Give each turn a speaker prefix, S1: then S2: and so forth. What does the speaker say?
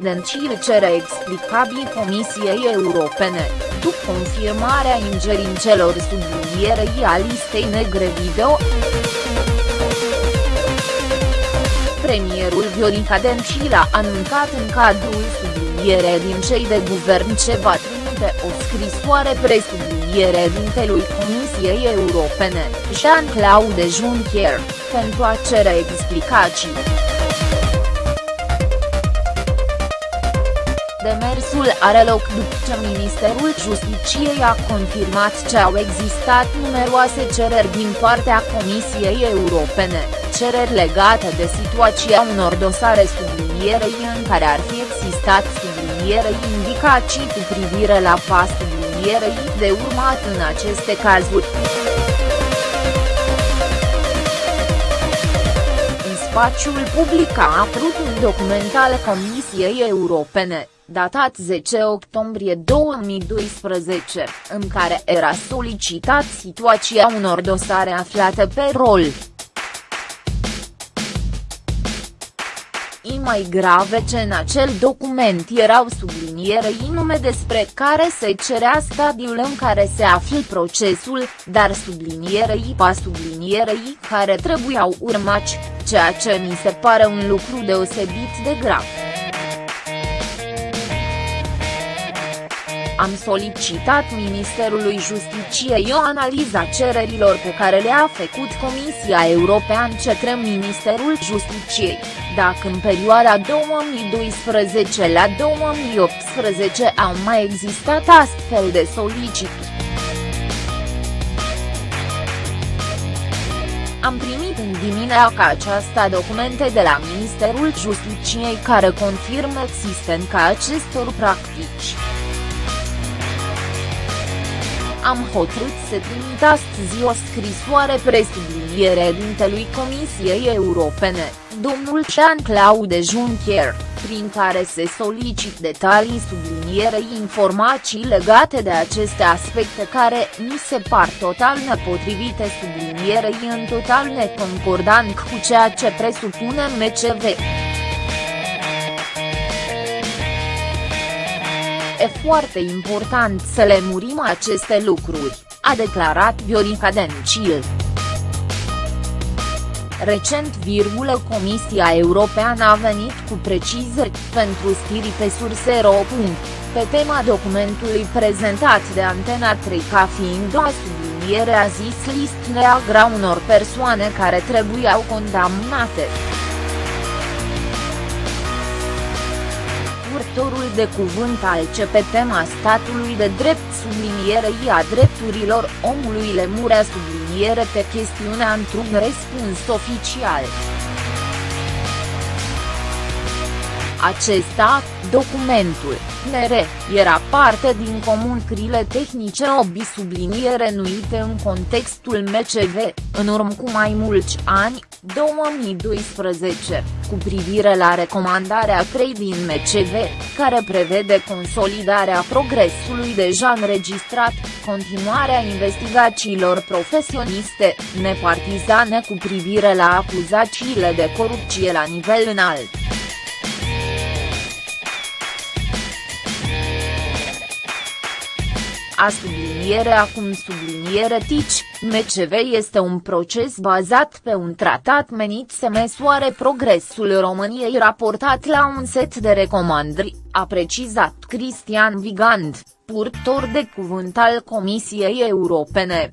S1: Dencil cere explicabii Comisiei Europene, după confirmarea ingerințelor sublinierei a listei negre video. Premierul Viorica Dencil a anuncat în cadrul subliniere din cei de guvern ce va trimite o scrisoare presubliniere dintelui Comisiei Europene, Jean-Claude Juncker, pentru a cere explicații. Demersul are loc după ce Ministerul Justiciei a confirmat că au existat numeroase cereri din partea Comisiei Europene, cereri legate de situația unor dosare sublinierei în care ar fi existat sublinierei indicații cu privire la pas sublinierei de urmat în aceste cazuri. Spațiul public a apărut un document al Comisiei Europene datat 10 octombrie 2012, în care era solicitat situația unor dosare aflate pe rol. Și mai grave ce în acel document erau sublinierei nume despre care se cerea stadiul în care se află procesul, dar sublinierei pa sublinierei care trebuiau urmați, ceea ce mi se pare un lucru deosebit de grav. Am solicitat Ministerului Justiciei o analiză a cererilor pe care le-a făcut Comisia Europeană către Ministerul Justiciei, dacă în perioada 2012 la 2018 au mai existat astfel de solicituri. Am primit în dimineața aceasta documente de la Ministerul Justiciei care confirmă existența acestor practici am hotărât să trimit astăzi o scrisoare presubliniere dintelui Comisiei Europene, domnul Jean-Claude Juncker, prin care se solicit detalii sublinierei informații legate de aceste aspecte care mi se par total nepotrivite sublinierei în total neconcordant cu ceea ce presupune MCV. E foarte important să le murim aceste lucruri, a declarat Viorica Dencil. Recent, virgulă, Comisia Europeană a venit cu precizări pentru stiri pe surse.ro. Pe tema documentului prezentat de Antena 3 ca fiind o subliniere a zis list neagra unor persoane care trebuiau condamnate. Purtătorul de cuvânt al CPTMA statului de drept sublinierei a drepturilor omului Lemurea subliniere pe chestiunea într-un răspuns oficial. Acesta, documentul, NR, era parte din comunicările tehnice obi subliniere nuite în contextul MCV, în urmă cu mai mulți ani, 2012, cu privire la recomandarea 3 din MCV, care prevede consolidarea progresului deja înregistrat, continuarea investigațiilor profesioniste, nepartizane cu privire la acuzațiile de corupție la nivel înalt. A subliniere acum subliniere tici, MCV este un proces bazat pe un tratat menit să măsoare progresul României raportat la un set de recomandări, a precizat Cristian Vigand, purtor de cuvânt al Comisiei Europene.